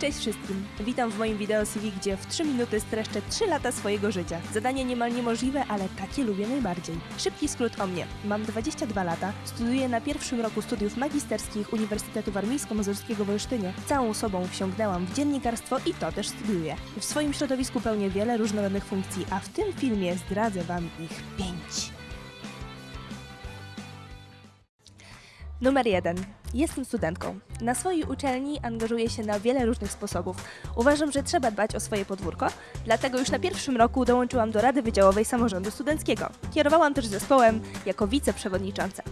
Cześć wszystkim! Witam w moim wideo CV, gdzie w 3 minuty streszczę 3 lata swojego życia. Zadanie niemal niemożliwe, ale takie lubię najbardziej. Szybki skrót o mnie. Mam 22 lata, studiuję na pierwszym roku studiów magisterskich Uniwersytetu Warmińsko-Mazurskiego w Olsztynie. Całą sobą wsiągnęłam w dziennikarstwo i to też studiuję. W swoim środowisku pełnię wiele różnorodnych funkcji, a w tym filmie zdradzę Wam ich 5. Numer 1. Jestem studentką. Na swojej uczelni angażuję się na wiele różnych sposobów. Uważam, że trzeba dbać o swoje podwórko, dlatego już na pierwszym roku dołączyłam do Rady Wydziałowej Samorządu Studenckiego. Kierowałam też zespołem jako wiceprzewodnicząca.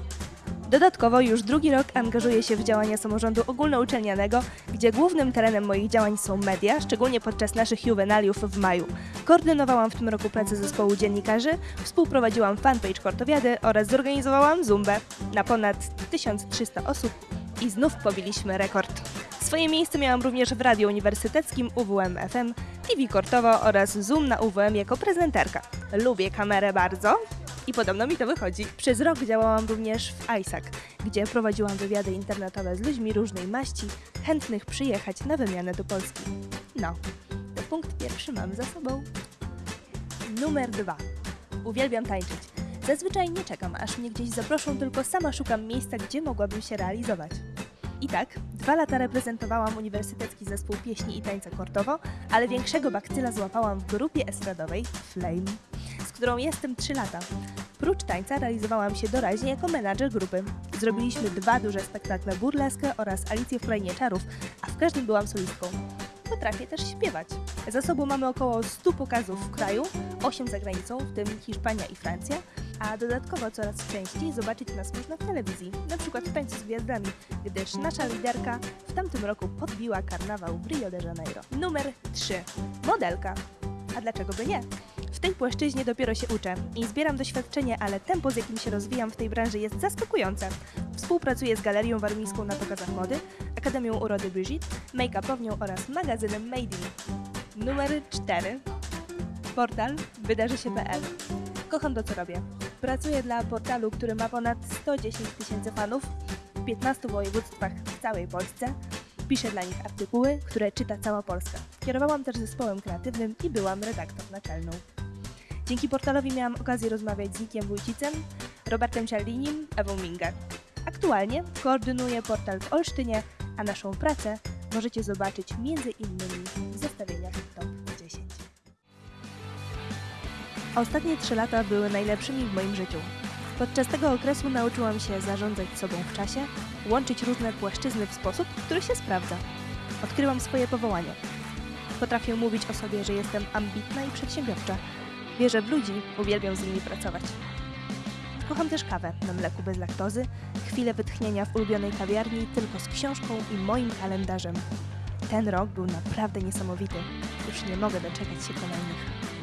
Dodatkowo już drugi rok angażuję się w działania samorządu ogólnouczelnianego, gdzie głównym terenem moich działań są media, szczególnie podczas naszych juwenaliów w maju. Koordynowałam w tym roku pracę zespołu dziennikarzy, współprowadziłam fanpage Kortowiady oraz zorganizowałam Zumbę na ponad 1300 osób i znów pobiliśmy rekord. Swoje miejsce miałam również w Radiu Uniwersyteckim UWM FM, TV Kortowo oraz Zoom na UWM jako prezenterka. Lubię kamerę bardzo i podobno mi to wychodzi. Przez rok działałam również w ISAC, gdzie prowadziłam wywiady internetowe z ludźmi różnej maści, chętnych przyjechać na wymianę do Polski. No, to punkt pierwszy mam za sobą. Numer dwa. Uwielbiam tańczyć. Zazwyczaj nie czekam, aż mnie gdzieś zaproszą, tylko sama szukam miejsca, gdzie mogłabym się realizować. I tak, dwa lata reprezentowałam Uniwersytecki Zespół Pieśni i Tańca Kortowo, ale większego bakcyla złapałam w grupie estradowej Flame, z którą jestem trzy lata. Prócz tańca realizowałam się doraźnie jako menadżer grupy. Zrobiliśmy dwa duże spektakle Burleskę oraz Alicję w Krainie Czarów, a w każdym byłam solistką. Potrafię też śpiewać. Za sobą mamy około 100 pokazów w kraju, 8 za granicą, w tym Hiszpania i Francja, a dodatkowo coraz częściej zobaczyć nas można w telewizji, na przykład w Tańcu z Gwiazdami, gdyż nasza liderka w tamtym roku podbiła karnawał w Rio de Janeiro. Numer 3. Modelka. A dlaczego by nie? W tej płaszczyźnie dopiero się uczę i zbieram doświadczenie, ale tempo, z jakim się rozwijam w tej branży jest zaskakujące. Współpracuję z Galerią Warmińską na pokazach mody, Akademią Urody Brigitte, make-upownią oraz magazynem Made in. Numer 4. Portal wydarzy się.pl. Kocham to, co robię. Pracuję dla portalu, który ma ponad 110 tysięcy fanów w 15 województwach w całej Polsce. Piszę dla nich artykuły, które czyta cała Polska. Kierowałam też zespołem kreatywnym i byłam redaktor naczelną. Dzięki portalowi miałam okazję rozmawiać z Nikiem Wójcicem, Robertem Cialdinim, Ewą Minger. Aktualnie koordynuję portal w Olsztynie, a naszą pracę możecie zobaczyć między innymi Ostatnie trzy lata były najlepszymi w moim życiu. Podczas tego okresu nauczyłam się zarządzać sobą w czasie, łączyć różne płaszczyzny w sposób, który się sprawdza. Odkryłam swoje powołanie. Potrafię mówić o sobie, że jestem ambitna i przedsiębiorcza. Wierzę w ludzi, uwielbiam z nimi pracować. Kocham też kawę na mleku bez laktozy, chwilę wytchnienia w ulubionej kawiarni tylko z książką i moim kalendarzem. Ten rok był naprawdę niesamowity. Już nie mogę doczekać się kolejnych.